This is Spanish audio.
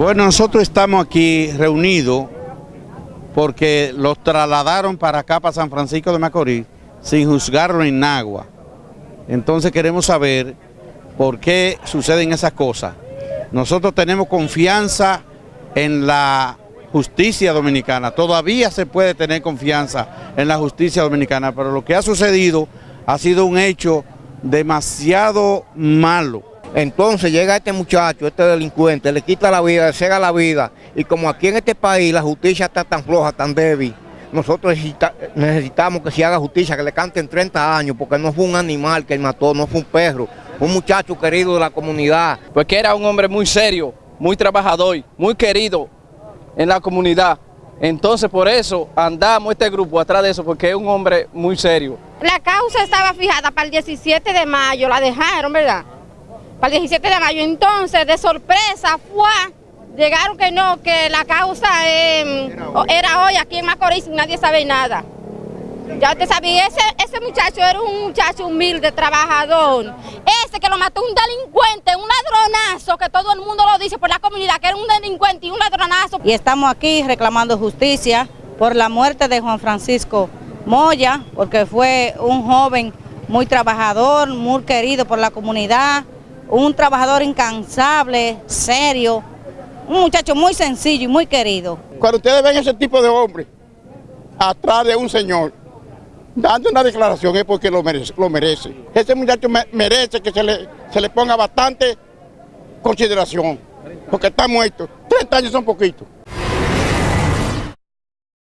Bueno, nosotros estamos aquí reunidos porque los trasladaron para acá, para San Francisco de Macorís, sin juzgarlo en Nagua. Entonces queremos saber por qué suceden esas cosas. Nosotros tenemos confianza en la justicia dominicana, todavía se puede tener confianza en la justicia dominicana, pero lo que ha sucedido ha sido un hecho demasiado malo. Entonces llega este muchacho, este delincuente, le quita la vida, le cega la vida, y como aquí en este país la justicia está tan floja, tan débil, nosotros necesitamos que se haga justicia, que le canten 30 años, porque no fue un animal que él mató, no fue un perro, fue un muchacho querido de la comunidad. Porque era un hombre muy serio, muy trabajador, muy querido en la comunidad. Entonces por eso andamos este grupo atrás de eso, porque es un hombre muy serio. La causa estaba fijada para el 17 de mayo, la dejaron, ¿verdad? Para el 17 de mayo, entonces de sorpresa fue, llegaron que no, que la causa em, era hoy aquí en Macorís y nadie sabe nada. Ya usted sabía, ese, ese muchacho era un muchacho humilde, trabajador. Ese que lo mató un delincuente, un ladronazo, que todo el mundo lo dice por la comunidad, que era un delincuente y un ladronazo. Y estamos aquí reclamando justicia por la muerte de Juan Francisco Moya, porque fue un joven muy trabajador, muy querido por la comunidad, un trabajador incansable, serio, un muchacho muy sencillo y muy querido. Cuando ustedes ven ese tipo de hombre atrás de un señor, dando una declaración es porque lo merece. Ese muchacho merece que se le, se le ponga bastante consideración, porque está muerto. 30 años son poquitos.